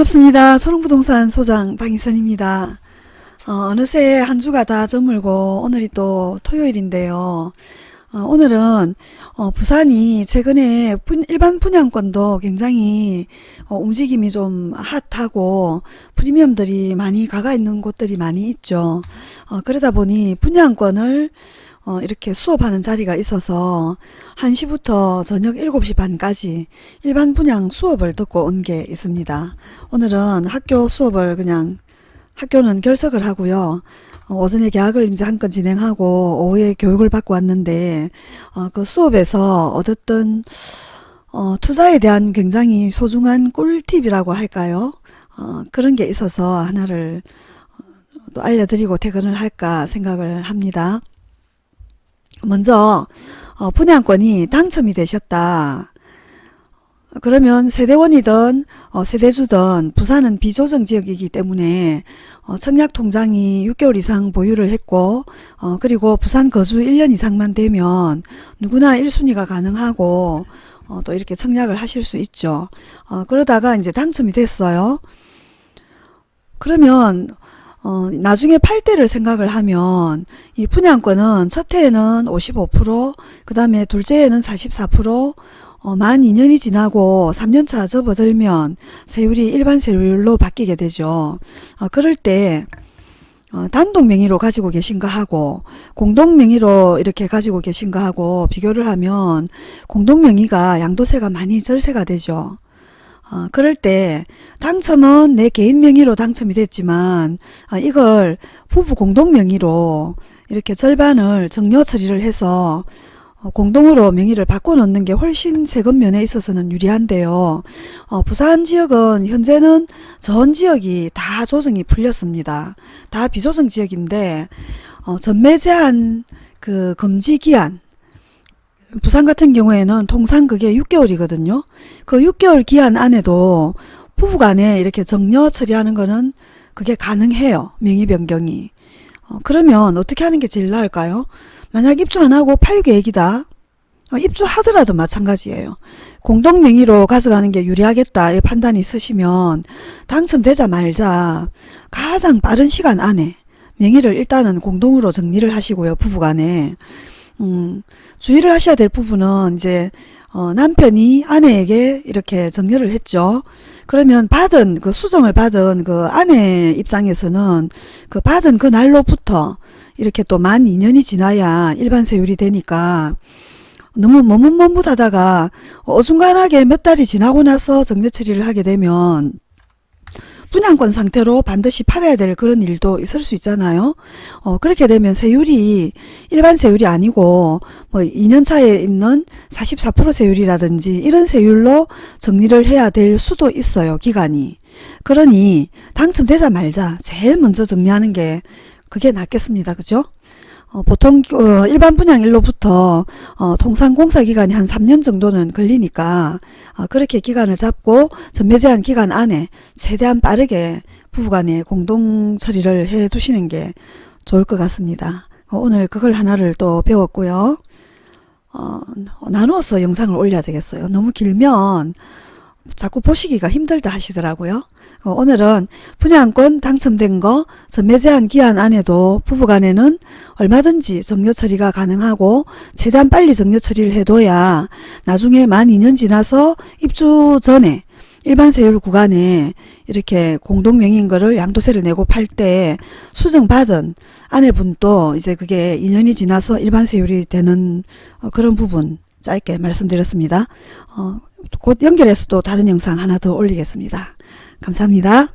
반갑습니다. 초롱부동산 소장 방희선입니다. 어, 느새 한 주가 다 저물고 오늘이 또 토요일인데요. 어, 오늘은 어, 부산이 최근에 분, 일반 분양권도 굉장히 어, 움직임이 좀 핫하고 프리미엄들이 많이 가가 있는 곳들이 많이 있죠. 어, 그러다 보니 분양권을 어, 이렇게 수업하는 자리가 있어서 1시부터 저녁 7시 반까지 일반 분양 수업을 듣고 온 게 있습니다. 오늘은 학교 수업을 그냥 학교는 결석을 하고요. 어, 오전에 계약을 이제 한건 진행하고 오후에 교육을 받고 왔는데 어, 그 수업에서 얻었던 어, 투자에 대한 굉장히 소중한 꿀팁이라고 할까요? 어, 그런 게 있어서 하나를 어, 또 알려드리고 퇴근을 할까 생각을 합니다. 먼저 어, 분양권이 당첨이 되셨다. 그러면 세대원이든 어, 세대주든 부산은 비조정 지역이기 때문에 어, 청약통장이 6개월 이상 보유를 했고 어, 그리고 부산 거주 1년 이상만 되면 누구나 1순위가 가능하고 어, 또 이렇게 청약을 하실 수 있죠. 어, 그러다가 이제 당첨이 됐어요. 그러면 어, 나중에 팔 때를 생각을 하면 이 분양권은 첫 해에는 55%그 다음에 둘째에는 44% 어, 만 2년이 지나고 3년차 접어들면 세율이 일반 세율로 바뀌게 되죠. 어, 그럴 때 어, 단독 명의로 가지고 계신 거 하고 공동 명의로 이렇게 가지고 계신 거 하고 비교를 하면 공동 명의가 양도세가 많이 절세가 되죠. 어, 그럴 때 당첨은 내 개인 명의로 당첨이 됐지만 어, 이걸 부부 공동 명의로 이렇게 절반을 정려 처리를 해서 어, 공동으로 명의를 바꿔놓는 게 훨씬 세금 면에 있어서는 유리한데요. 어, 부산 지역은 현재는 전 지역이 다 조정이 풀렸습니다. 다 비조정 지역인데 어, 전매 제한 그 금지 기한 부산 같은 경우에는 통상 그게 6개월이거든요. 그 6개월 기한 안에도 부부 간에 이렇게 정려 처리하는 거는 그게 가능해요. 명의 변경이. 어, 그러면 어떻게 하는 게 제일 나을까요? 만약 입주 안 하고 팔 계획이다. 어, 입주하더라도 마찬가지예요. 공동 명의로 가져가는 게 유리하겠다 이 판단이 있으시면 당첨되자 말자 가장 빠른 시간 안에 명의를 일단은 공동으로 정리를 하시고요. 부부간에. 음, 주의를 하셔야 될 부분은 이제 어, 남편이 아내에게 이렇게 정려를 했죠. 그러면 받은 그 수정을 받은 그 아내 입장에서는 그 받은 그 날로부터 이렇게 또 만 2년이 지나야 일반 세율이 되니까 너무 머뭇머뭇하다가 어중간하게 몇 달이 지나고 나서 정제 처리를 하게 되면 분양권 상태로 반드시 팔아야 될 그런 일도 있을 수 있잖아요. 어, 그렇게 되면 세율이 일반 세율이 아니고 뭐 2년차에 있는 44% 세율이라든지 이런 세율로 정리를 해야 될 수도 있어요. 기간이. 그러니 당첨되자 말자 제일 먼저 정리하는 게 그게 낫겠습니다. 그죠? 어, 보통 어, 일반 분양일로부터 어, 통상 공사 기간이 한 3년 정도는 걸리니까 어, 그렇게 기간을 잡고 전매 제한 기간 안에 최대한 빠르게 부부간에 공동 처리를 해 두시는 게 좋을 것 같습니다. 어, 오늘 그걸 하나를 또 배웠고요. 어, 나누어서 영상을 올려야 되겠어요. 너무 길면 자꾸 보시기가 힘들다 하시더라고요. 어, 오늘은 분양권 당첨된 거 전매 제한 기한 안에도 부부간에는 얼마든지 정려 처리가 가능하고 최대한 빨리 정려 처리를 해둬야 나중에 만 2년 지나서 입주 전에 일반 세율 구간에 이렇게 공동명의인 거를 양도세를 내고 팔 때 수정받은 아내분도 이제 그게 2년이 지나서 일반 세율이 되는 어, 그런 부분 짧게 말씀드렸습니다. 어, 곧 연결해서 또 다른 영상 하나 더 올리겠습니다. 감사합니다.